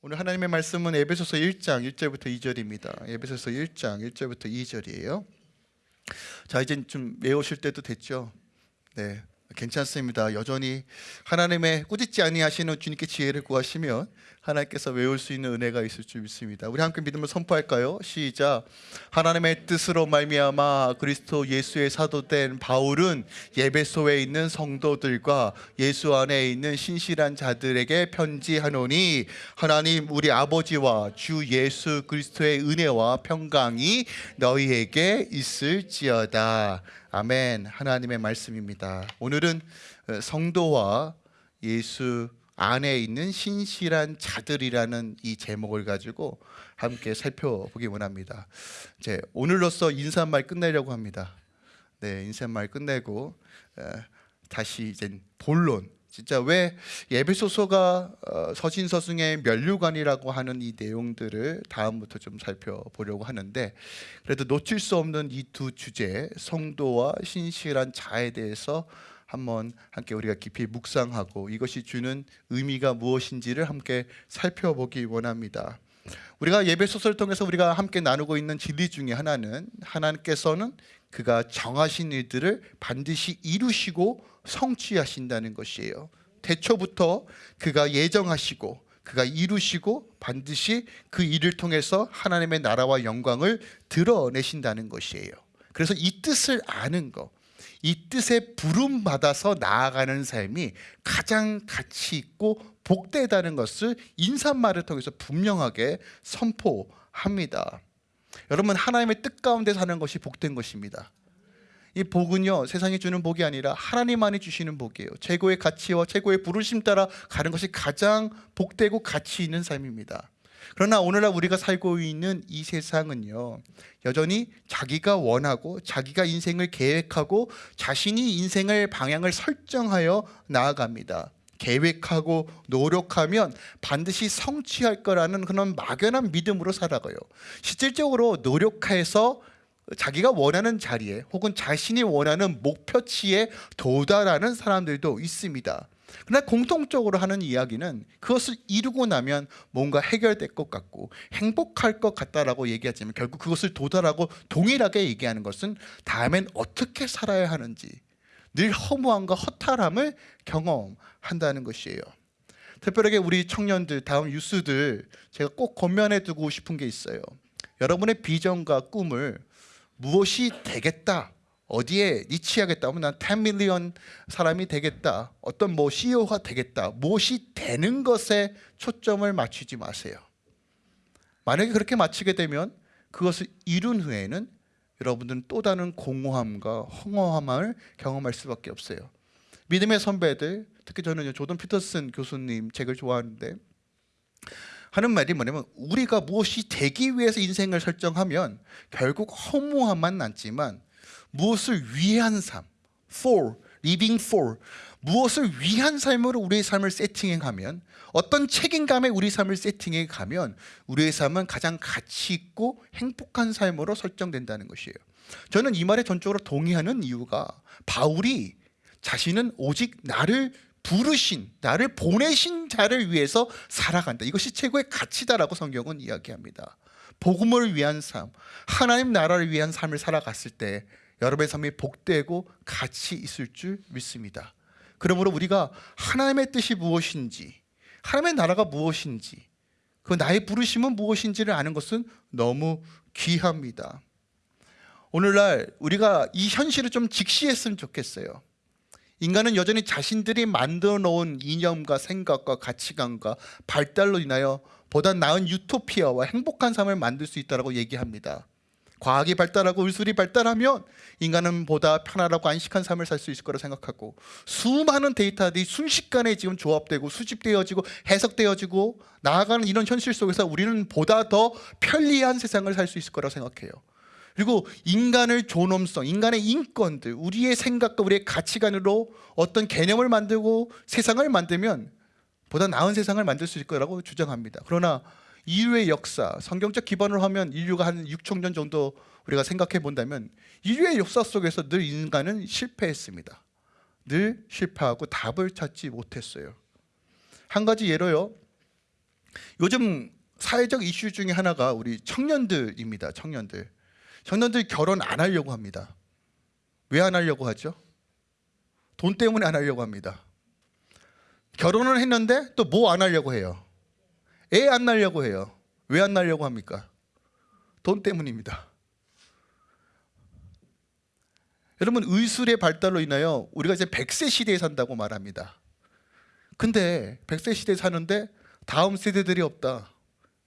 오늘 하나님의 말씀은 에베소서 1장 1절부터 2절입니다. 에베소서 1장 1절부터 2절이에요. 자, 이제 좀 외우실 때도 됐죠. 네. 괜찮습니다. 여전히 하나님의 꾸짖지 아니하시는 주님께 지혜를 구하시면 하나님께서 외울 수 있는 은혜가 있을 줄 믿습니다. 우리 함께 믿음을 선포할까요? 시작. 하나님의 뜻으로 말미암아 그리스도 예수의 사도된 바울은 예배소에 있는 성도들과 예수 안에 있는 신실한 자들에게 편지하노니 하나님 우리 아버지와 주 예수 그리스도의 은혜와 평강이 너희에게 있을지어다. 아멘. 하나님의 말씀입니다. 오늘은 어, 성도와 예수 안에 있는 신실한 자들이라는 이 제목을 가지고 함께 살펴보기 원합니다. 이제 오늘로써 인사말 끝내려고 합니다. 네, 인사말 끝내고 에, 다시 이제 본론. 진짜 왜 예배소서가 어, 서신서승의 면류관이라고 하는 이 내용들을 다음부터 좀 살펴보려고 하는데 그래도 놓칠 수 없는 이 두 주제 성도와 신실한 자에 대해서 한번 함께 우리가 깊이 묵상하고 이것이 주는 의미가 무엇인지를 함께 살펴보기 원합니다. 우리가 예배 소설을 통해서 우리가 함께 나누고 있는 진리 중에 하나는 하나님께서는 그가 정하신 일들을 반드시 이루시고 성취하신다는 것이에요. 대초부터 그가 예정하시고 그가 이루시고 반드시 그 일을 통해서 하나님의 나라와 영광을 드러내신다는 것이에요. 그래서 이 뜻을 아는 거, 이 뜻에 부름 받아서 나아가는 삶이 가장 가치 있고 복되다는 것을 인사말을 통해서 분명하게 선포합니다. 여러분 하나님의 뜻 가운데 사는 것이 복된 것입니다. 이 복은요 세상이 주는 복이 아니라 하나님만이 주시는 복이에요. 최고의 가치와 최고의 부르심 따라 가는 것이 가장 복되고 가치 있는 삶입니다. 그러나 오늘날 우리가 살고 있는 이 세상은요 여전히 자기가 원하고 자기가 인생을 계획하고 자신이 인생을 방향을 설정하여 나아갑니다. 계획하고 노력하면 반드시 성취할 거라는 그런 막연한 믿음으로 살아가요. 실질적으로 노력해서 자기가 원하는 자리에 혹은 자신이 원하는 목표치에 도달하는 사람들도 있습니다. 그러나 공통적으로 하는 이야기는 그것을 이루고 나면 뭔가 해결될 것 같고 행복할 것 같다라고 얘기하지만 결국 그것을 도달하고 동일하게 얘기하는 것은 다음엔 어떻게 살아야 하는지 늘 허무함과 허탈함을 경험한다는 것이에요. 특별하게 우리 청년들 다음 유스들 제가 꼭 권면해 두고 싶은 게 있어요. 여러분의 비전과 꿈을 무엇이 되겠다 어디에 니치하겠다 하면 난 10밀리언 사람이 되겠다. 어떤 뭐 CEO가 되겠다. 무엇이 되는 것에 초점을 맞추지 마세요. 만약에 그렇게 맞추게 되면 그것을 이룬 후에는 여러분들은 또 다른 공허함과 허무함을 경험할 수밖에 없어요. 믿음의 선배들 특히 저는 조던 피터슨 교수님 책을 좋아하는데 하는 말이 뭐냐면 우리가 무엇이 되기 위해서 인생을 설정하면 결국 허무함만 남지만 무엇을 위한 삶, for, living for. 무엇을 위한 삶으로 우리의 삶을 세팅해 가면 어떤 책임감에 우리 삶을 세팅해 가면 우리의 삶은 가장 가치 있고 행복한 삶으로 설정된다는 것이에요. 저는 이 말에 전적으로 동의하는 이유가 바울이 자신은 오직 나를 부르신 나를 보내신 자를 위해서 살아간다. 이것이 최고의 가치다라고 성경은 이야기합니다. 복음을 위한 삶 하나님 나라를 위한 삶을 살아갔을 때 여러분의 삶이 복되고 가치 있을 줄 믿습니다. 그러므로 우리가 하나님의 뜻이 무엇인지 하나님의 나라가 무엇인지 그 나의 부르심은 무엇인지를 아는 것은 너무 귀합니다. 오늘날 우리가 이 현실을 좀 직시했으면 좋겠어요. 인간은 여전히 자신들이 만들어 놓은 이념과 생각과 가치관과 발달로 인하여 보다 나은 유토피아와 행복한 삶을 만들 수 있다고 얘기합니다. 과학이 발달하고 의술이 발달하면 인간은 보다 편안하고 안식한 삶을 살 수 있을 거라 생각하고 수많은 데이터들이 순식간에 지금 조합되고 수집되어지고 해석되어지고 나아가는 이런 현실 속에서 우리는 보다 더 편리한 세상을 살 수 있을 거라 생각해요. 그리고 인간을 존엄성, 인간의 인권들, 우리의 생각과 우리의 가치관으로 어떤 개념을 만들고 세상을 만들면 보다 나은 세상을 만들 수 있을 거라고 주장합니다. 그러나 인류의 역사, 성경적 기반으로 하면 인류가 한 6천 년 정도 우리가 생각해 본다면 인류의 역사 속에서 늘 인간은 실패했습니다. 늘 실패하고 답을 찾지 못했어요. 한 가지 예로요. 요즘 사회적 이슈 중에 하나가 우리 청년들입니다. 청년들. 청년들 결혼 안 하려고 합니다. 왜 안 하려고 하죠? 돈 때문에 안 하려고 합니다. 결혼을 했는데 또 뭐 안 하려고 해요? 애 안 낳으려고 해요. 왜 안 낳으려고 합니까? 돈 때문입니다. 여러분 의술의 발달로 인하여 우리가 이제 100세 시대에 산다고 말합니다. 근데 100세 시대에 사는데 다음 세대들이 없다.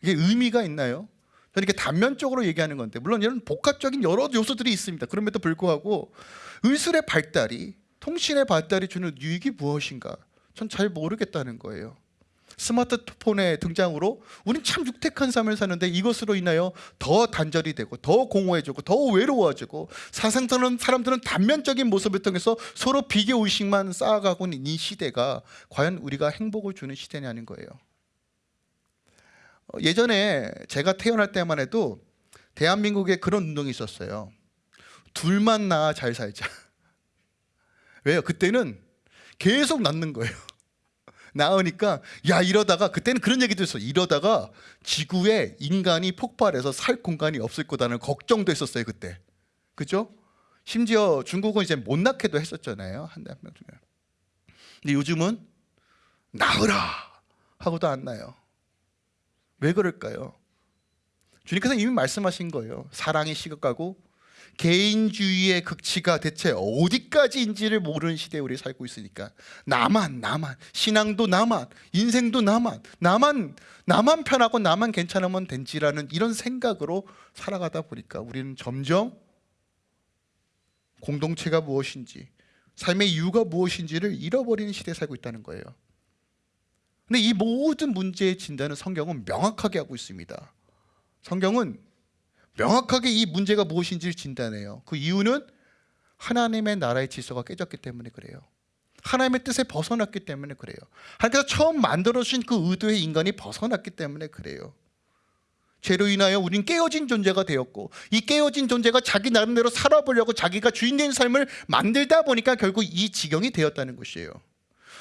이게 의미가 있나요? 저는 이렇게 단면적으로 얘기하는 건데 물론 이런 복합적인 여러 요소들이 있습니다. 그럼에도 불구하고 의술의 발달이 통신의 발달이 주는 유익이 무엇인가? 전 잘 모르겠다는 거예요. 스마트폰의 등장으로 우린 참 육택한 삶을 사는데 이것으로 인하여 더 단절이 되고 더 공허해지고 더 외로워지고 사상들은 사람들은 단면적인 모습을 통해서 서로 비교 의식만 쌓아가고 있는 이 시대가 과연 우리가 행복을 주는 시대냐는 거예요. 어, 예전에 제가 태어날 때만 해도 대한민국에 그런 운동이 있었어요. 둘만 낳아 잘 살자. 왜요? 그때는 계속 낳는 거예요. 낳으니까 야 이러다가 그때는 그런 얘기도 있어. 이러다가 지구에 인간이 폭발해서 살 공간이 없을 거다는 걱정도 했었어요 그때. 그죠? 심지어 중국은 이제 못 낳게도 했었잖아요 한명 중에. 근데 요즘은 낳으라 하고도 안 나요. 왜 그럴까요? 주님께서 이미 말씀하신 거예요. 사랑이 식어가고 개인주의의 극치가 대체 어디까지인지를 모르는 시대에 우리 살고 있으니까 나만 나만 신앙도 나만 인생도 나만 나만 나만 편하고 나만 괜찮으면 된지라는 이런 생각으로 살아가다 보니까 우리는 점점 공동체가 무엇인지 삶의 이유가 무엇인지를 잃어버리는 시대에 살고 있다는 거예요. 근데 이 모든 문제의 진단은 성경은 명확하게 하고 있습니다. 성경은 명확하게 이 문제가 무엇인지를 진단해요. 그 이유는 하나님의 나라의 질서가 깨졌기 때문에 그래요. 하나님의 뜻에 벗어났기 때문에 그래요. 하나님께서 처음 만들어주신 그 의도의 인간이 벗어났기 때문에 그래요. 죄로 인하여 우린 깨어진 존재가 되었고 이 깨어진 존재가 자기 나름대로 살아보려고 자기가 주인 된 삶을 만들다 보니까 결국 이 지경이 되었다는 것이에요.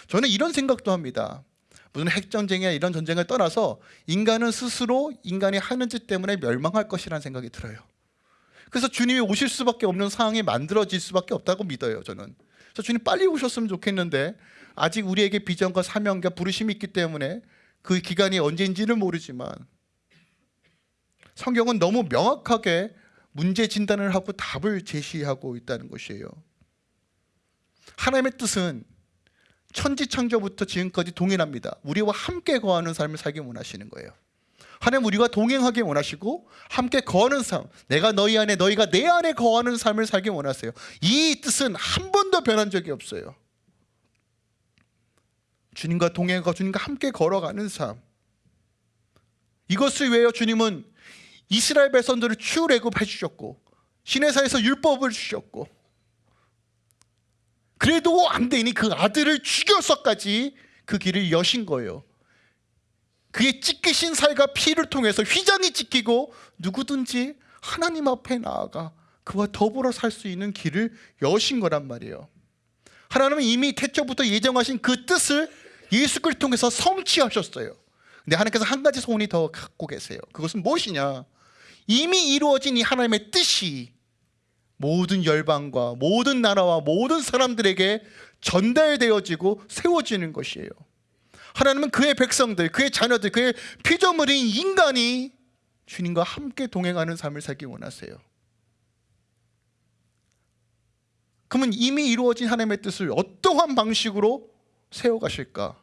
저는 이런 생각도 합니다. 무슨 핵전쟁이나 이런 전쟁을 떠나서 인간은 스스로 인간이 하는 짓 때문에 멸망할 것이라는 생각이 들어요. 그래서 주님이 오실 수밖에 없는 상황이 만들어질 수밖에 없다고 믿어요. 저는. 그래서 주님 빨리 오셨으면 좋겠는데 아직 우리에게 비전과 사명과 부르심이 있기 때문에 그 기간이 언제인지는 모르지만 성경은 너무 명확하게 문제 진단을 하고 답을 제시하고 있다는 것이에요. 하나님의 뜻은 천지창조부터 지금까지 동일합니다. 우리와 함께 거하는 삶을 살기 원하시는 거예요. 하나님 우리가 동행하기 원하시고 함께 거하는 삶 내가 너희 안에 너희가 내 안에 거하는 삶을 살기 원하세요. 이 뜻은 한 번도 변한 적이 없어요. 주님과 동행하고 주님과 함께 걸어가는 삶 이것을 위하여 주님은 이스라엘 백성들을 출애굽해 주셨고 시내사에서 율법을 주셨고 그래도 안 되니 그 아들을 죽여서까지 그 길을 여신 거예요. 그의 찢기신 살과 피를 통해서 휘장이 찢기고 누구든지 하나님 앞에 나아가 그와 더불어 살 수 있는 길을 여신 거란 말이에요. 하나님은 이미 태초부터 예정하신 그 뜻을 예수 그리스도를 통해서 성취하셨어요. 근데 하나님께서 한 가지 소원이 더 갖고 계세요. 그것은 무엇이냐? 이미 이루어진 이 하나님의 뜻이 모든 열방과 모든 나라와 모든 사람들에게 전달되어지고 세워지는 것이에요. 하나님은 그의 백성들, 그의 자녀들, 그의 피조물인 인간이 주님과 함께 동행하는 삶을 살기 원하세요. 그러면 이미 이루어진 하나님의 뜻을 어떠한 방식으로 세워가실까?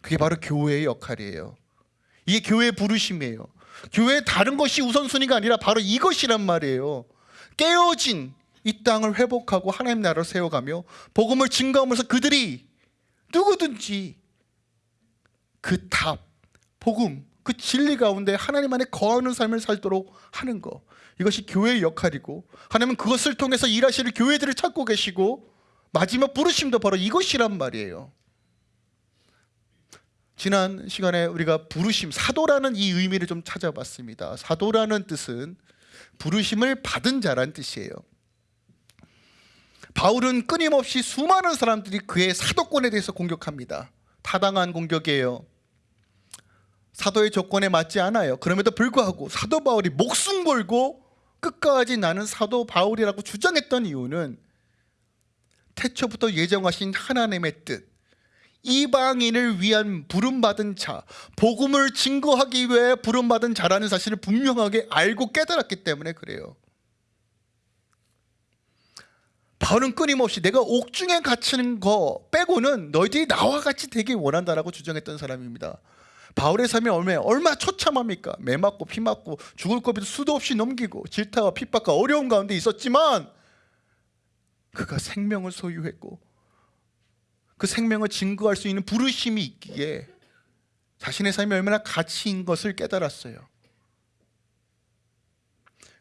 그게 바로 교회의 역할이에요. 이게 교회의 부르심이에요. 교회의 다른 것이 우선순위가 아니라 바로 이것이란 말이에요. 깨어진 이 땅을 회복하고 하나님 나라를 세워가며 복음을 증거하면서 그들이 누구든지 그 답, 복음, 그 진리 가운데 하나님 안에 거하는 삶을 살도록 하는 것 이것이 교회의 역할이고 하나님은 그것을 통해서 일하실 교회들을 찾고 계시고 마지막 부르심도 바로 이것이란 말이에요. 지난 시간에 우리가 부르심, 사도라는 이 의미를 좀 찾아봤습니다. 사도라는 뜻은 부르심을 받은 자란 뜻이에요. 바울은 끊임없이 수많은 사람들이 그의 사도권에 대해서 공격합니다. 타당한 공격이에요. 사도의 조건에 맞지 않아요. 그럼에도 불구하고 사도 바울이 목숨 걸고 끝까지 나는 사도 바울이라고 주장했던 이유는 태초부터 예정하신 하나님의 뜻, 이방인을 위한 부름받은 자, 복음을 증거하기 위해 부름받은 자라는 사실을 분명하게 알고 깨달았기 때문에 그래요. 바울은 끊임없이 내가 옥중에 갇히는 거 빼고는 너희들이 나와 같이 되길 원한다라고 주장했던 사람입니다. 바울의 삶이 얼마 얼마 처참합니까? 매 맞고 피 맞고 죽을 고비도 수도 없이 넘기고 질타와 핍박과 어려운 가운데 있었지만 그가 생명을 소유했고 그 생명을 증거할 수 있는 부르심이 있기에 자신의 삶이 얼마나 가치인 것을 깨달았어요.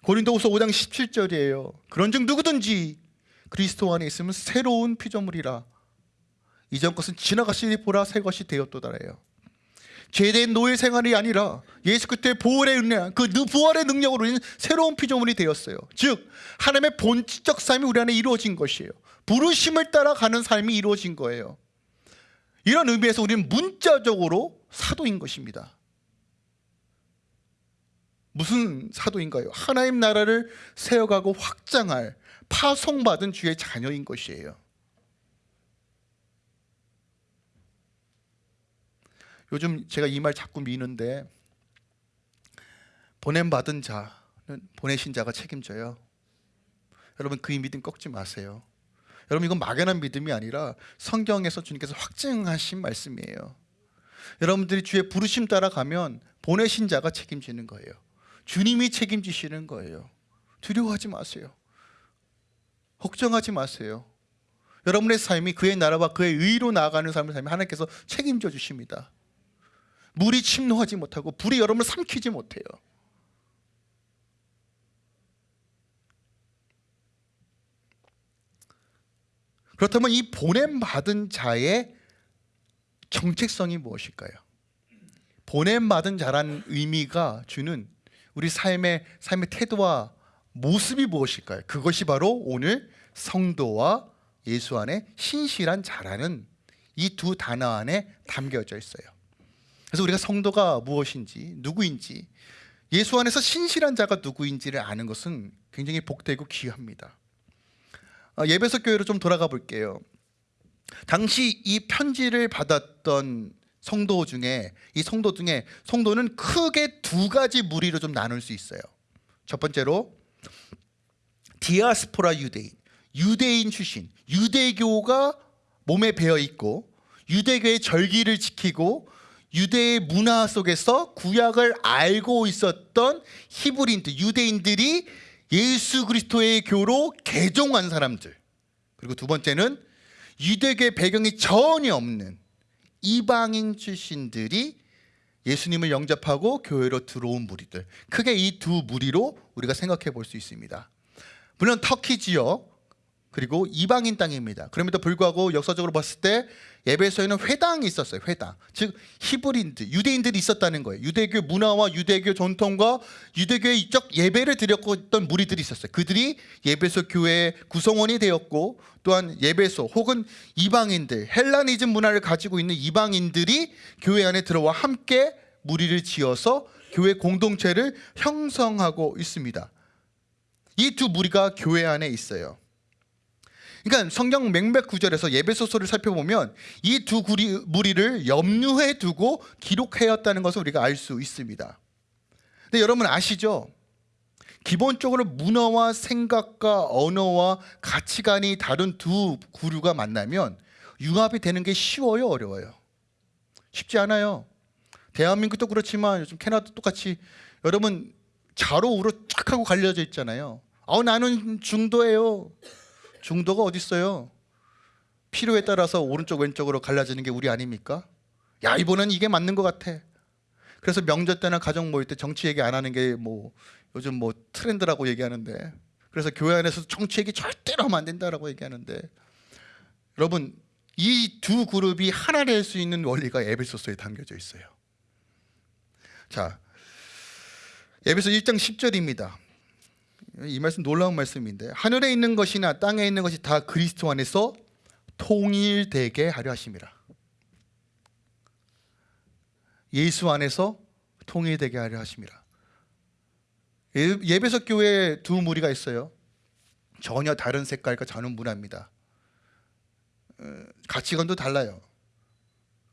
고린도후서 5장 17절이에요. 그런즉 누구든지 그리스도 안에 있으면 새로운 피조물이라 이전 것은 지나갔으니 보라 새 것이 되었도다래요. 죄된 노예 생활이 아니라 예수 그리스도의 보혈의 은혜, 그 부활의 능력으로 인해 새로운 피조물이 되었어요. 즉 하나님의 본질적 삶이 우리 안에 이루어진 것이에요. 부르심을 따라 가는 삶이 이루어진 거예요. 이런 의미에서 우리는 문자적으로 사도인 것입니다. 무슨 사도인가요? 하나님 나라를 세워가고 확장할 파송받은 주의 자녀인 것이에요. 요즘 제가 이 말 자꾸 미는데 보냄 받은 자는 보내신 자가 책임져요. 여러분 그 믿음 꺾지 마세요. 여러분 이건 막연한 믿음이 아니라 성경에서 주님께서 확증하신 말씀이에요. 여러분들이 주의 부르심 따라가면 보내신 자가 책임지는 거예요. 주님이 책임지시는 거예요. 두려워하지 마세요. 걱정하지 마세요. 여러분의 삶이 그의 나라와 그의 의로 나아가는 삶을 삶이 하나님께서 책임져 주십니다. 물이 침노하지 못하고 불이 여러분을 삼키지 못해요. 그렇다면 이 보냄 받은 자의 정체성이 무엇일까요? 보냄 받은 자라는 의미가 주는 우리 삶의 삶의 태도와 모습이 무엇일까요? 그것이 바로 오늘 성도와 예수 안에 신실한 자라는 이 두 단어 안에 담겨져 있어요. 그래서 우리가 성도가 무엇인지 누구인지 예수 안에서 신실한 자가 누구인지를 아는 것은 굉장히 복되고 귀합니다. 어, 예배석 교회로 좀 돌아가 볼게요. 당시 이 편지를 받았던 성도 중에 이 성도 중에 성도는 크게 두 가지 무리로 좀 나눌 수 있어요. 첫 번째로 디아스포라 유대인, 유대인 출신, 유대교가 몸에 배어 있고 유대교의 절기를 지키고 유대의 문화 속에서 구약을 알고 있었던 히브리인들, 유대인들이 예수 그리스도의 교로 개종한 사람들. 그리고 두 번째는 유대계 배경이 전혀 없는 이방인 출신들이 예수님을 영접하고 교회로 들어온 무리들. 크게 이 두 무리로 우리가 생각해 볼 수 있습니다. 물론 터키 지역 그리고 이방인 땅입니다. 그럼에도 불구하고 역사적으로 봤을 때 예배소에는 회당이 있었어요. 회당. 즉 히브리인들, 유대인들이 있었다는 거예요. 유대교 문화와 유대교 전통과 유대교의 이적 예배를 드렸고 있던 무리들이 있었어요. 그들이 예배소 교회의 구성원이 되었고 또한 예배소 혹은 이방인들, 헬라니즘 문화를 가지고 있는 이방인들이 교회 안에 들어와 함께 무리를 지어서 교회 공동체를 형성하고 있습니다. 이 두 무리가 교회 안에 있어요. 그러니까 성경 맹백 구절에서 예배소서를 살펴보면 이 두 무리를 염두에 두고 기록하였다는 것을 우리가 알 수 있습니다. 근데 여러분 아시죠? 기본적으로 문화와 생각과 언어와 가치관이 다른 두 구류가 만나면 융합이 되는 게 쉬워요, 어려워요? 쉽지 않아요. 대한민국도 그렇지만 요즘 캐나다도 똑같이 여러분 좌로 우로 쫙 하고 갈려져 있잖아요. 아, 나는 중도예요. 중도가 어디 있어요? 필요에 따라서 오른쪽 왼쪽으로 갈라지는 게 우리 아닙니까? 야 이번엔 이게 맞는 것 같아. 그래서 명절 때나 가정 모일 때 정치 얘기 안 하는 게 뭐 요즘 뭐 트렌드라고 얘기하는데 그래서 교회 안에서 정치 얘기 절대로 하면 안 된다라고 얘기하는데 여러분 이 두 그룹이 하나 될 수 있는 원리가 에베소서에 담겨져 있어요. 자 에베소 1장 10절입니다. 이 말씀 놀라운 말씀인데 하늘에 있는 것이나 땅에 있는 것이 다 그리스도 안에서 통일되게 하려 하심이라. 예수 안에서 통일되게 하려 하심이라. 예- 예배석 교회에 두 무리가 있어요. 전혀 다른 색깔과 다른 문화입니다. 어, 가치관도 달라요.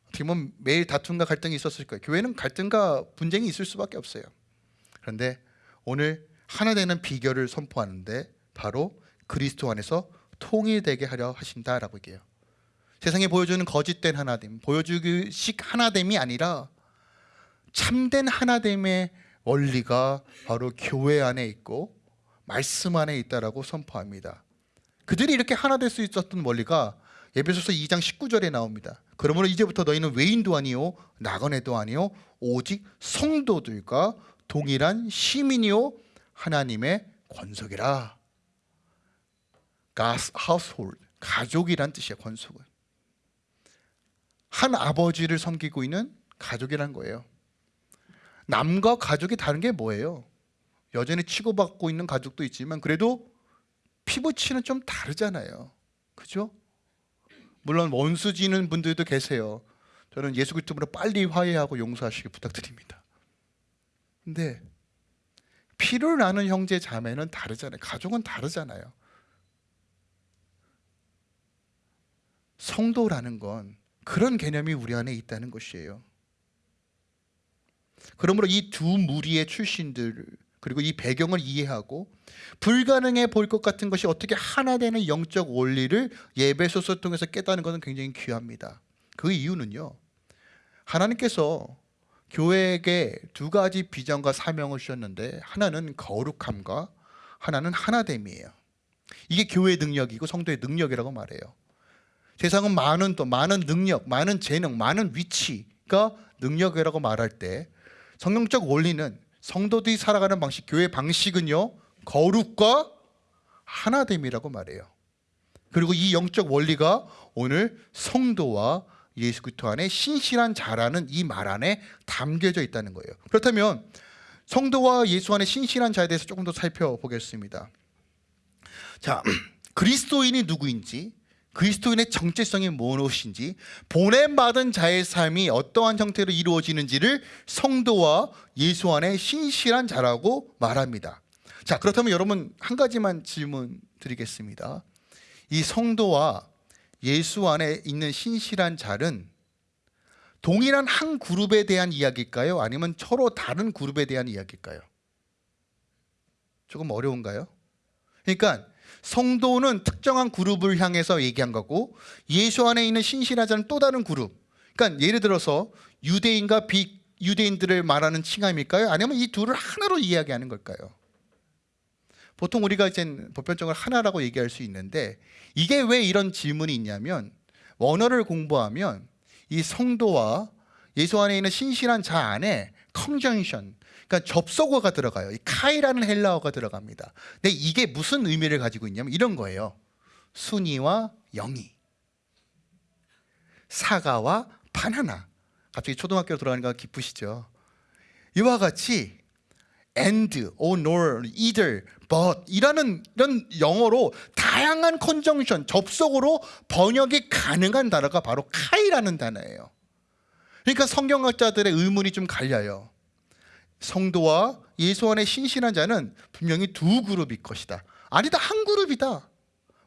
어떻게 보면 매일 다툼과 갈등이 있었을 거예요. 교회는 갈등과 분쟁이 있을 수밖에 없어요. 그런데 오늘 하나 되는 비결을 선포하는데 바로 그리스도 안에서 통일되게 하려 하신다라고 얘기해요. 세상에 보여주는 거짓된 하나됨, 보여주기식 하나됨이 아니라 참된 하나됨의 원리가 바로 교회 안에 있고 말씀 안에 있다라고 선포합니다. 그들이 이렇게 하나 될 수 있었던 원리가 예배소서 2장 19절에 나옵니다. 그러므로 이제부터 너희는 외인도 아니요 나그네도 아니요 오직 성도들과 동일한 시민이요 하나님의 권속이라. God's household 가족이란 뜻이야 권속은. 한 아버지를 섬기고 있는 가족이란 거예요. 남과 가족이 다른 게 뭐예요? 여전히 치고받고 있는 가족도 있지만 그래도 피부치는 좀 다르잖아요. 그죠? 물론 원수 지는 분들도 계세요. 저는 예수 그리스도로 빨리 화해하고 용서하시길 부탁드립니다. 근데 피를 나는 형제 자매는 다르잖아요. 가족은 다르잖아요. 성도라는 건 그런 개념이 우리 안에 있다는 것이에요. 그러므로 이 두 무리의 출신들 그리고 이 배경을 이해하고 불가능해 보일 것 같은 것이 어떻게 하나 되는 영적 원리를 예배소서 통해서 깨닫는 것은 굉장히 귀합니다. 그 이유는요. 하나님께서 교회에게 두 가지 비전과 사명을 주셨는데 하나는 거룩함과 하나는 하나됨이에요. 이게 교회의 능력이고 성도의 능력이라고 말해요. 세상은 많은 또 많은 능력, 많은 재능, 많은 위치가 능력이라고 말할 때 성경적 원리는 성도들이 살아가는 방식, 교회 방식은요 거룩과 하나됨이라고 말해요. 그리고 이 영적 원리가 오늘 성도와 예수 그리스도 안에 신실한 자라는 이 말 안에 담겨져 있다는 거예요. 그렇다면 성도와 예수 안에 신실한 자에 대해서 조금 더 살펴보겠습니다. 자, 그리스도인이 누구인지 그리스도인의 정체성이 무엇인지 보냄받은 자의 삶이 어떠한 형태로 이루어지는지를 성도와 예수 안에 신실한 자라고 말합니다. 자, 그렇다면 여러분 한 가지만 질문 드리겠습니다. 이 성도와 예수 안에 있는 신실한 자는 동일한 한 그룹에 대한 이야기일까요? 아니면 서로 다른 그룹에 대한 이야기일까요? 조금 어려운가요? 그러니까 성도는 특정한 그룹을 향해서 얘기한 거고 예수 안에 있는 신실한 자는 또 다른 그룹. 그러니까 예를 들어서 유대인과 비유대인들을 말하는 칭함일까요? 아니면 이 둘을 하나로 이야기하는 걸까요? 보통 우리가 이제 보편적으로 하나라고 얘기할 수 있는데 이게 왜 이런 질문이 있냐면 원어를 공부하면 이 성도와 예수 안에 있는 신실한 자 안에 컨정션 그러니까 접속어가 들어가요. 이 카이라는 헬라어가 들어갑니다. 근데 이게 무슨 의미를 가지고 있냐면 이런 거예요. 순이와 영이, 사과와 바나나. 갑자기 초등학교로 돌아가니까 기쁘시죠? 이와 같이 and, or, nor, either, but 이라는 이런 영어로 다양한 컨정션, 접속어로 번역이 가능한 단어가 바로 카이라는 단어예요. 그러니까 성경학자들의 의문이 좀 갈려요. 성도와 예수 안에 신실한 자는 분명히 두 그룹일 것이다. 아니다, 한 그룹이다.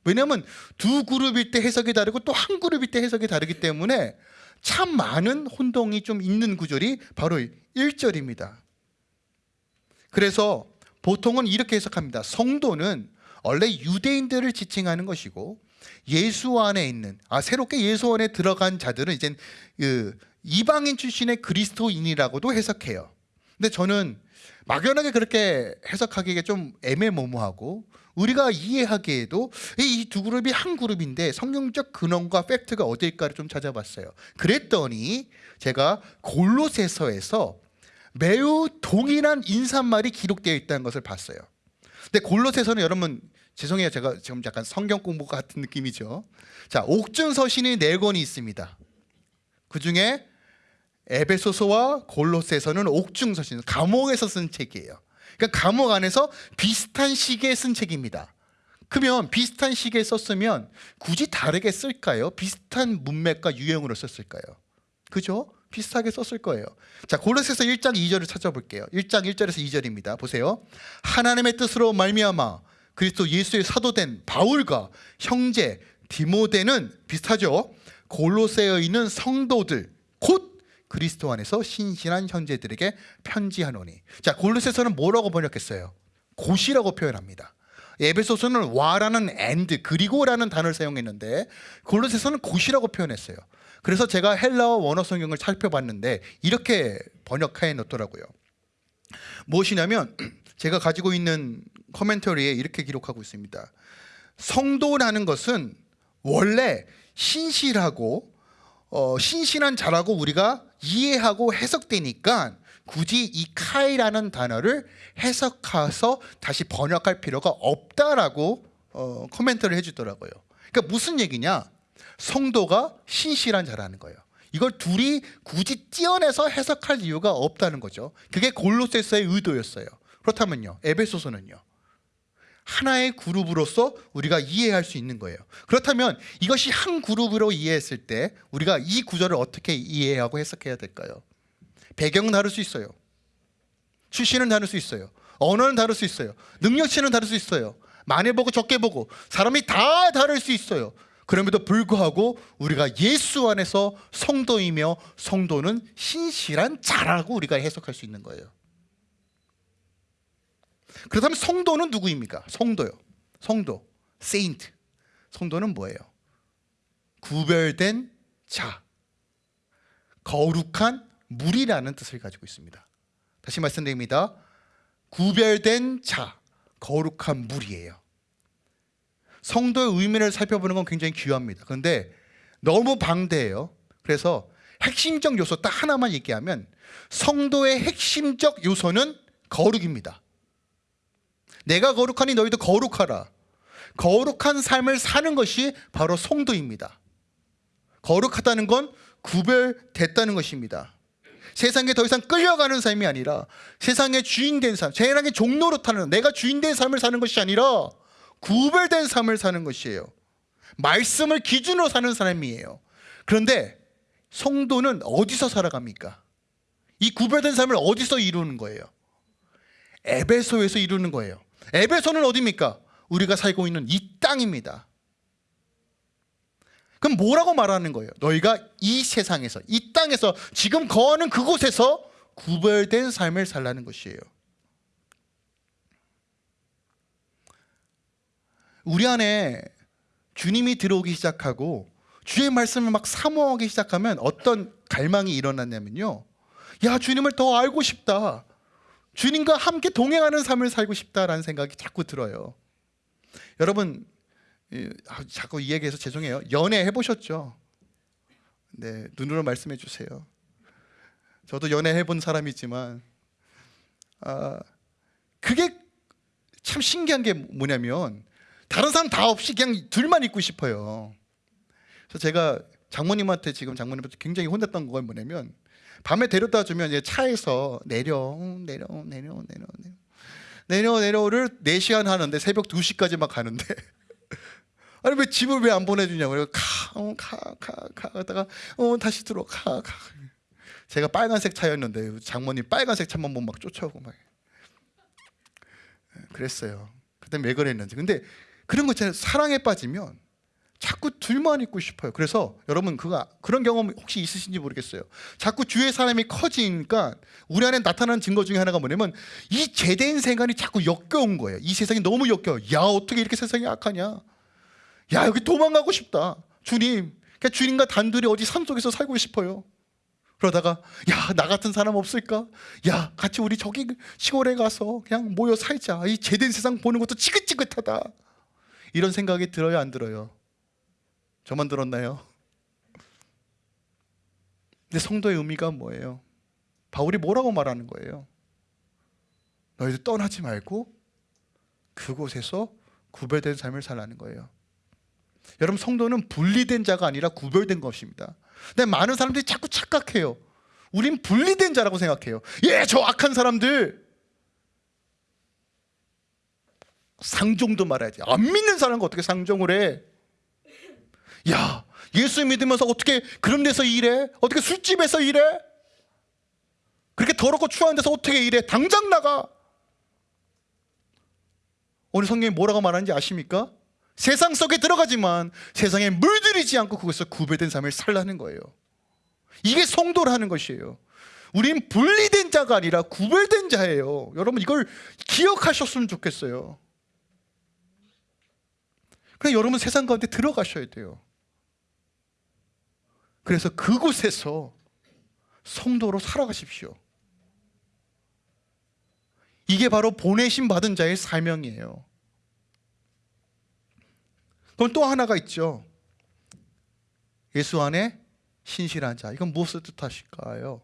왜냐하면 두 그룹일 때 해석이 다르고 또 한 그룹일 때 해석이 다르기 때문에 참 많은 혼동이 좀 있는 구절이 바로 1절입니다. 그래서 보통은 이렇게 해석합니다. 성도는 원래 유대인들을 지칭하는 것이고 예수 안에 있는 아 새롭게 예수 안에 들어간 자들은 이제 그 이방인 출신의 그리스도인이라고도 해석해요. 근데 저는 막연하게 그렇게 해석하기가 좀 애매모호하고 우리가 이해하기에도 이 두 그룹이 한 그룹인데 성경적 근원과 팩트가 어디일까를 좀 찾아봤어요. 그랬더니 제가 골로새서에서 매우 동일한 인사말이 기록되어 있다는 것을 봤어요. 근데 골로새서는 여러분 죄송해요. 제가 지금 약간 성경 공부 같은 느낌이죠. 자, 옥중 서신이 네 권이 있습니다. 그 중에 에베소서와 골로새서는 옥중 서신, 감옥에서 쓴 책이에요. 그러니까 감옥 안에서 비슷한 시기에 쓴 책입니다. 그러면 비슷한 시기에 썼으면 굳이 다르게 쓸까요? 비슷한 문맥과 유형으로 썼을까요? 그죠? 비슷하게 썼을 거예요. 자, 골로새서 1장 2절을 찾아볼게요. 1장 1절에서 2절입니다. 보세요. 하나님의 뜻으로 말미암아 그리스도 예수의 사도된 바울과 형제 디모데는 비슷하죠. 골로새에 있는 성도들 곧 그리스도 안에서 신실한 형제들에게 편지하노니. 자, 골로새서는 뭐라고 번역했어요? 곧이라고 표현합니다. 에베소서는 와라는 and 그리고라는 단어를 사용했는데 골로새서는 곧이라고 표현했어요. 그래서 제가 헬라어 원어 성경을 살펴봤는데 이렇게 번역해 놓더라고요. 무엇이냐면 제가 가지고 있는 커멘터리에 이렇게 기록하고 있습니다. 성도라는 것은 원래 신실하고 어, 신실한 자라고 우리가 이해하고 해석되니까 굳이 이 카이라는 단어를 해석해서 다시 번역할 필요가 없다라고 어, 코멘트를 해주더라고요. 그러니까 무슨 얘기냐? 성도가 신실한 자라는 거예요. 이걸 둘이 굳이 띄어내서 해석할 이유가 없다는 거죠. 그게 골로새서의 의도였어요. 그렇다면요, 에베소서는요. 하나의 그룹으로서 우리가 이해할 수 있는 거예요. 그렇다면 이것이 한 그룹으로 이해했을 때 우리가 이 구절을 어떻게 이해하고 해석해야 될까요? 배경은 다를 수 있어요. 출신은 다를 수 있어요. 언어는 다를 수 있어요. 능력치는 다를 수 있어요. 많이 보고 적게 보고 사람이 다 다를 수 있어요. 그럼에도 불구하고 우리가 예수 안에서 성도이며 성도는 신실한 자라고 우리가 해석할 수 있는 거예요. 그렇다면 성도는 누구입니까? 성도요. 성도, 세인트. 성도는 뭐예요? 구별된 자, 거룩한 물이라는 뜻을 가지고 있습니다. 다시 말씀드립니다. 구별된 자, 거룩한 물이에요. 성도의 의미를 살펴보는 건 굉장히 귀합니다. 그런데 너무 방대해요. 그래서 핵심적 요소 딱 하나만 얘기하면 성도의 핵심적 요소는 거룩입니다. 내가 거룩하니 너희도 거룩하라. 거룩한 삶을 사는 것이 바로 성도입니다. 거룩하다는 건 구별됐다는 것입니다. 세상에 더 이상 끌려가는 삶이 아니라 세상의 주인 된 삶, 세상의 종로로 타는 내가 주인 된 삶을 사는 것이 아니라 구별된 삶을 사는 것이에요. 말씀을 기준으로 사는 사람이에요. 그런데 성도는 어디서 살아갑니까? 이 구별된 삶을 어디서 이루는 거예요? 에베소에서 이루는 거예요. 에베소는 어디입니까? 우리가 살고 있는 이 땅입니다. 그럼 뭐라고 말하는 거예요? 너희가 이 세상에서 이 땅에서 지금 거하는 그곳에서 구별된 삶을 살라는 것이에요. 우리 안에 주님이 들어오기 시작하고 주의 말씀을 막 사모하기 시작하면 어떤 갈망이 일어났냐면요. 야, 주님을 더 알고 싶다. 주님과 함께 동행하는 삶을 살고 싶다라는 생각이 자꾸 들어요. 여러분 아, 자꾸 이 얘기해서 죄송해요. 연애 해보셨죠? 네, 눈으로 말씀해 주세요. 저도 연애 해본 사람이지만 아, 그게 참 신기한 게 뭐냐면 다른 사람 다 없이 그냥 둘만 있고 싶어요. 그래서 제가 장모님한테 지금 장모님한테 굉장히 혼냈던 건 뭐냐면 밤에 데려다 주면 이제 차에서 내려 내려 내려 내려 내려. 내려 내려를 4시간 하는데 새벽 2시까지 막 가는데. 아니 왜 집을 왜 안 보내주냐고. 그래서 가가가가 어, 하다가 어 다시 들어 가가. 제가 빨간색 차였는데 장모님 빨간색 차만 보면 막 쫓아오고 막. 그랬어요. 그때 왜 그랬는지. 근데 그런 거 있잖아요 사랑에 빠지면 자꾸 둘만 있고 싶어요. 그래서 여러분 그가 그런 경험 혹시 있으신지 모르겠어요. 자꾸 주의 사람이 커지니까 우리 안에 나타나는 증거 중에 하나가 뭐냐면 이 제대인 생각이 자꾸 역겨운 거예요. 이 세상이 너무 역겨워. 야 어떻게 이렇게 세상이 악하냐? 야 여기 도망가고 싶다. 주님, 그러니까 주님과 단둘이 어디 산 속에서 살고 싶어요. 그러다가 야 나 같은 사람 없을까? 야 같이 우리 저기 시골에 가서 그냥 모여 살자. 이 제대인 세상 보는 것도 지긋지긋하다. 이런 생각이 들어요, 안 들어요? 저만 들었나요? 근데 성도의 의미가 뭐예요? 바울이 뭐라고 말하는 거예요? 너희들 떠나지 말고 그곳에서 구별된 삶을 살라는 거예요. 여러분 성도는 분리된 자가 아니라 구별된 것입니다. 근데 많은 사람들이 자꾸 착각해요. 우린 분리된 자라고 생각해요. 예, 저 악한 사람들. 상종도 말해야지. 안 믿는 사람과 어떻게 상종을 해? 야, 예수 믿으면서 어떻게 그런 데서 일해? 어떻게 술집에서 일해? 그렇게 더럽고 추한 데서 어떻게 일해? 당장 나가. 오늘 성경이 뭐라고 말하는지 아십니까? 세상 속에 들어가지만 세상에 물들이지 않고 그것에서 구별된 삶을 살라는 거예요. 이게 성도라는 것이에요. 우린 분리된 자가 아니라 구별된 자예요. 여러분 이걸 기억하셨으면 좋겠어요. 그래 여러분 세상 가운데 들어가셔야 돼요. 그래서 그곳에서 성도로 살아가십시오. 이게 바로 보내심 받은 자의 사명이에요. 그럼 또 하나가 있죠. 예수 안에 신실한 자. 이건 무엇을 뜻하실까요?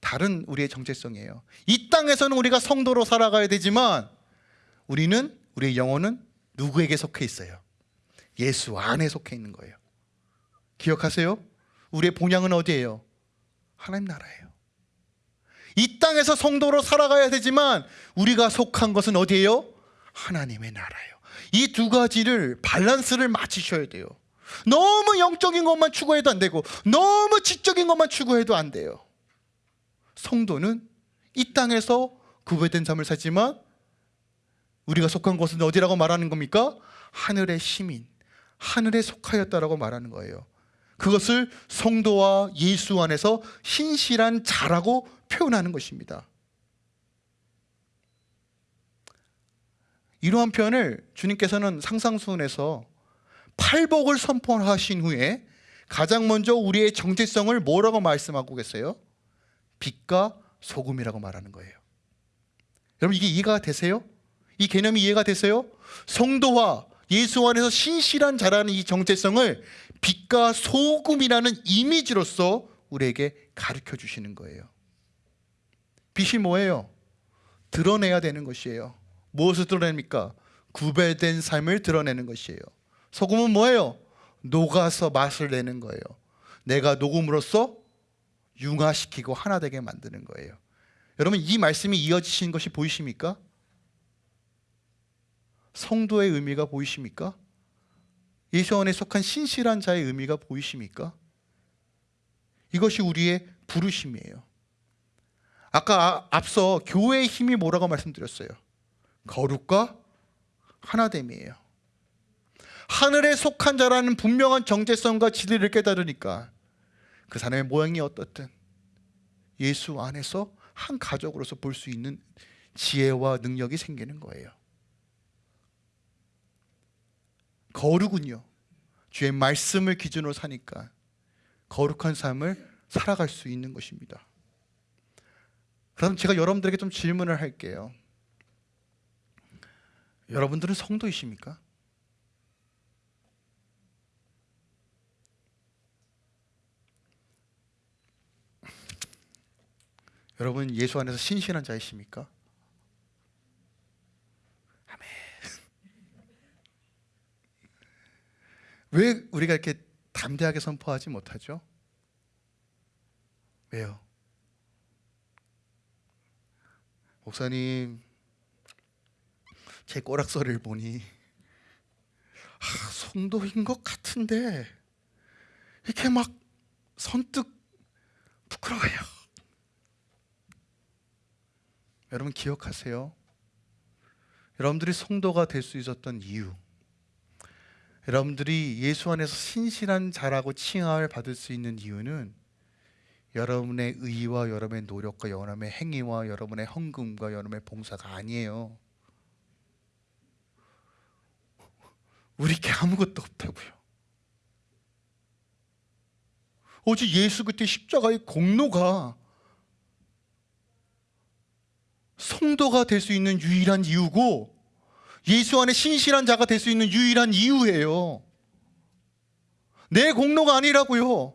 다른 우리의 정체성이에요. 이 땅에서는 우리가 성도로 살아가야 되지만 우리는 우리의 영혼은 누구에게 속해 있어요? 예수 안에 속해 있는 거예요. 기억하세요? 우리의 본향은 어디예요? 하나님 나라예요. 이 땅에서 성도로 살아가야 되지만 우리가 속한 것은 어디예요? 하나님의 나라예요. 이 두 가지를 밸런스를 맞추셔야 돼요. 너무 영적인 것만 추구해도 안 되고 너무 지적인 것만 추구해도 안 돼요. 성도는 이 땅에서 구별된 삶을 살지만 우리가 속한 곳은 어디라고 말하는 겁니까? 하늘의 시민, 하늘에 속하였다라고 말하는 거예요. 그것을 성도와 예수 안에서 신실한 자라고 표현하는 것입니다. 이러한 표현을 주님께서는 상상순에서 팔복을 선포하신 후에 가장 먼저 우리의 정체성을 뭐라고 말씀하고 계세요? 빛과 소금이라고 말하는 거예요. 여러분 이게 이해가 되세요? 이 개념이 이해가 되세요? 성도와 예수 안에서 신실한 자라는 이 정체성을 빛과 소금이라는 이미지로서 우리에게 가르쳐 주시는 거예요. 빛이 뭐예요? 드러내야 되는 것이에요. 무엇을 드러냅니까? 구별된 삶을 드러내는 것이에요. 소금은 뭐예요? 녹아서 맛을 내는 거예요. 내가 녹음으로써 융화시키고 하나 되게 만드는 거예요. 여러분 이 말씀이 이어지신 것이 보이십니까? 성도의 의미가 보이십니까? 예수 안에 속한 신실한 자의 의미가 보이십니까? 이것이 우리의 부르심이에요. 아까 앞서 교회의 힘이 뭐라고 말씀드렸어요? 거룩과 하나됨이에요. 하늘에 속한 자라는 분명한 정체성과 진리를 깨달으니까 그 사람의 모양이 어떻든 예수 안에서 한 가족으로서 볼 수 있는 지혜와 능력이 생기는 거예요. 거룩은요. 주의 말씀을 기준으로 사니까 거룩한 삶을 살아갈 수 있는 것입니다. 그럼 제가 여러분들에게 좀 질문을 할게요. 여러분들은 성도이십니까? 여러분 예수 안에서 신실한 자이십니까? 아멘. 왜 우리가 이렇게 담대하게 선포하지 못하죠? 왜요? 목사님, 제 꼬락서리를 보니 아, 성도인 것 같은데 이렇게 막 선뜻 부끄러워요. 여러분 기억하세요. 여러분들이 성도가 될 수 있었던 이유, 여러분들이 예수 안에서 신실한 자라고 칭함을 받을 수 있는 이유는 여러분의 의와 여러분의 노력과 여러분의 행위와 여러분의 헌금과 여러분의 봉사가 아니에요. 우리께 아무것도 없다고요. 오직 예수 그때 십자가의 공로가 성도가 될 수 있는 유일한 이유고 예수 안에 신실한 자가 될 수 있는 유일한 이유예요. 내 공로가 아니라고요.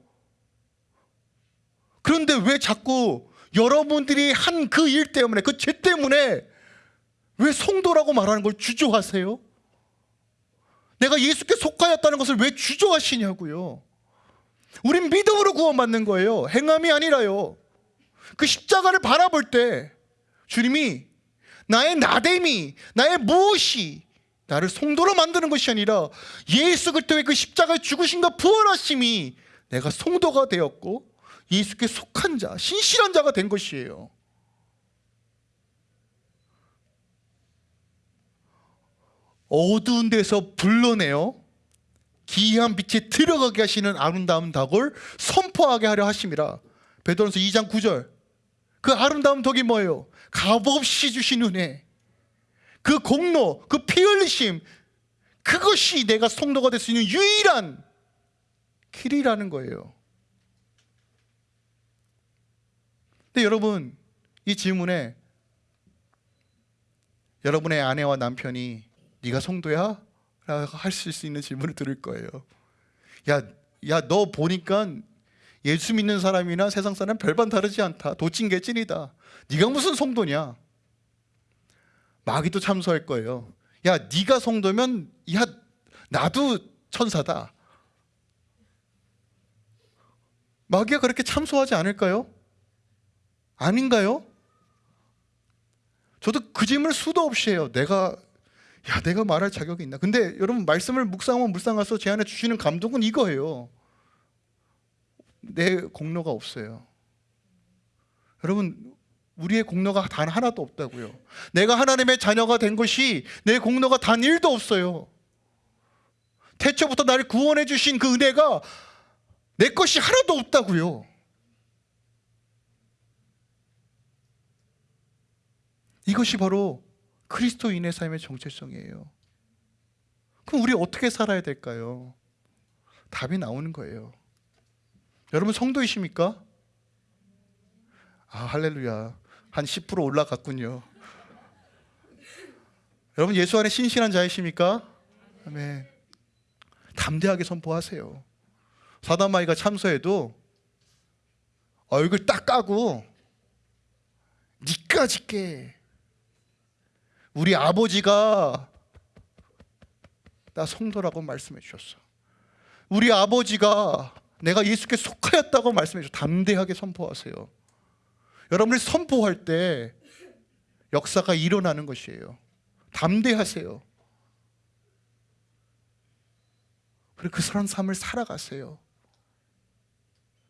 그런데 왜 자꾸 여러분들이 한 그 일 때문에 그 죄 때문에 왜 성도라고 말하는 걸 주저하세요? 내가 예수께 속하였다는 것을 왜 주저하시냐고요. 우린 믿음으로 구원받는 거예요. 행함이 아니라요. 그 십자가를 바라볼 때 주님이 나의 나됨이, 나의 무엇이 나를 성도로 만드는 것이 아니라 예수 그리스도의 그 십자가의 죽으심과 부활하심이 내가 성도가 되었고 예수께 속한 자, 신실한 자가 된 것이에요. 어두운 데서 불러내어 기이한 빛에 들어가게 하시는 아름다운 덕을 선포하게 하려 하심이라. 베드로전서 2장 9절. 그 아름다운 덕이 뭐예요? 값없이 주신 은혜. 그 공로, 그 피 흘리심 그것이 내가 성도가 될 수 있는 유일한 길이라는 거예요. 근데 여러분 이 질문에 여러분의 아내와 남편이 네가 성도야? 라고 하실 수 있는 질문을 들을 거예요. 야, 야, 너 보니까 예수 믿는 사람이나 세상 사람 별반 다르지 않다. 도찐 개찐이다. 네가 무슨 성도냐? 마귀도 참소할 거예요. 야, 네가 성도면 야, 나도 천사다. 마귀가 그렇게 참소하지 않을까요? 아닌가요? 저도 그 질문을 수도 없이 해요. 내가 야, 내가 말할 자격이 있나? 근데 여러분 말씀을 묵상하면 묵상해서 제 안에 주시는 감동은 이거예요. 내 공로가 없어요. 여러분 우리의 공로가 단 하나도 없다고요. 내가 하나님의 자녀가 된 것이 내 공로가 단 1도 없어요. 태초부터 나를 구원해 주신 그 은혜가 내 것이 하나도 없다고요. 이것이 바로 그리스도인의 삶의 정체성이에요. 그럼 우리 어떻게 살아야 될까요? 답이 나오는 거예요. 여러분 성도이십니까? 아, 할렐루야. 한 10% 올라갔군요. 여러분 예수 안에 신실한 자이십니까? 아멘. 담대하게 선포하세요. 사단마이가 참소해도 얼굴 딱 까고 니까지 깨. 우리 아버지가 나 성도라고 말씀해 주셨어. 우리 아버지가 내가 예수께 속하였다고 말씀해 주셨어. 담대하게 선포하세요. 여러분이 선포할 때 역사가 일어나는 것이에요. 담대하세요. 그리고 그 사람 삶을 살아가세요.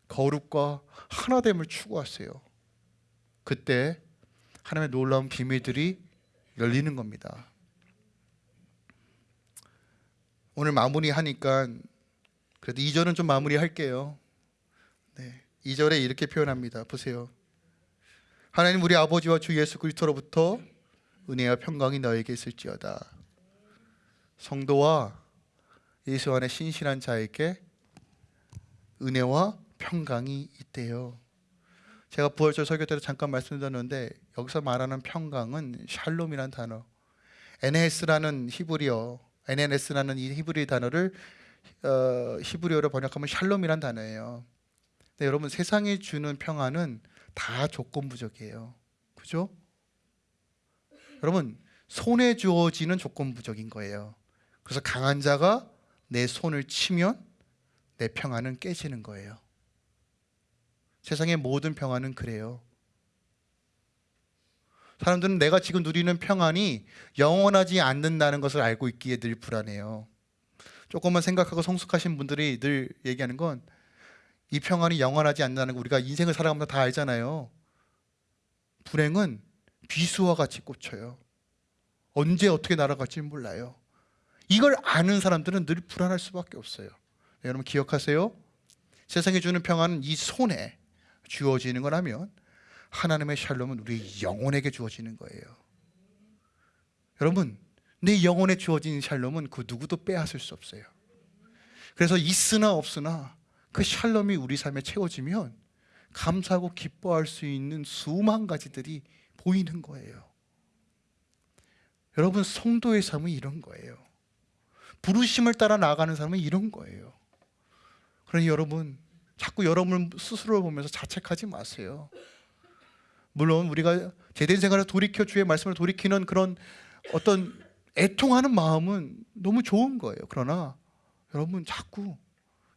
거룩과 하나됨을 추구하세요. 그때 하나님의 놀라운 비밀들이 열리는 겁니다. 오늘 마무리하니까 그래도 2절은 좀 마무리할게요. 네. 2절에 이렇게 표현합니다. 보세요. 하나님 우리 아버지와 주 예수 그리스도로부터 은혜와 평강이 너에게 있을지어다. 성도와 예수 안에 신실한 자에게 은혜와 평강이 있대요. 제가 부활절 설교 때도 잠깐 말씀드렸는데 여기서 말하는 평강은 샬롬이라는 단어, NS라는 히브리어, NNS라는 이 히브리 단어를 어, 히브리어로 번역하면 샬롬이라는 단어예요. 근데 여러분 세상이 주는 평안은 다 조건부적이에요. 그죠? 여러분 손에 주어지는 조건부적인 거예요. 그래서 강한 자가 내 손을 치면 내 평안은 깨지는 거예요. 세상의 모든 평안은 그래요. 사람들은 내가 지금 누리는 평안이 영원하지 않는다는 것을 알고 있기에 늘 불안해요. 조금만 생각하고 성숙하신 분들이 늘 얘기하는 건 이 평안이 영원하지 않는다는 거 우리가 인생을 살아가면서 다 알잖아요. 불행은 비수와 같이 꽂혀요. 언제 어떻게 날아갈지 몰라요. 이걸 아는 사람들은 늘 불안할 수밖에 없어요. 네, 여러분 기억하세요. 세상에 주는 평안은 이 손에 주어지는 거라면 하나님의 샬롬은 우리 영혼에게 주어지는 거예요. 여러분, 내 영혼에 주어진 샬롬은 그 누구도 빼앗을 수 없어요. 그래서 있으나 없으나 그 샬롬이 우리 삶에 채워지면 감사하고 기뻐할 수 있는 수만 가지들이 보이는 거예요. 여러분 성도의 삶은 이런 거예요. 부르심을 따라 나가는 삶은 이런 거예요. 그러니 여러분 자꾸 여러분 스스로를 보면서 자책하지 마세요. 물론 우리가 제된 생활을 돌이켜 주의 말씀을 돌이키는 그런 어떤 애통하는 마음은 너무 좋은 거예요. 그러나 여러분 자꾸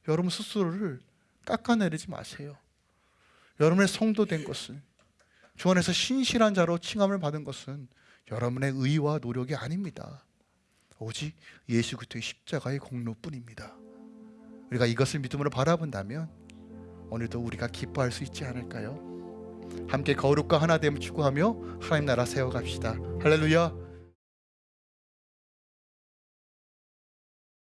여러분 스스로를 깎아내리지 마세요. 여러분의 성도 된 것은 주 안에서 신실한 자로 칭함을 받은 것은 여러분의 의와 노력이 아닙니다. 오직 예수 그리스도의 십자가의 공로뿐입니다. 우리가 이것을 믿음으로 바라본다면 오늘도 우리가 기뻐할 수 있지 않을까요? 함께 거룩과 하나 됨을 추구하며 하나님 나라 세워갑시다. 할렐루야.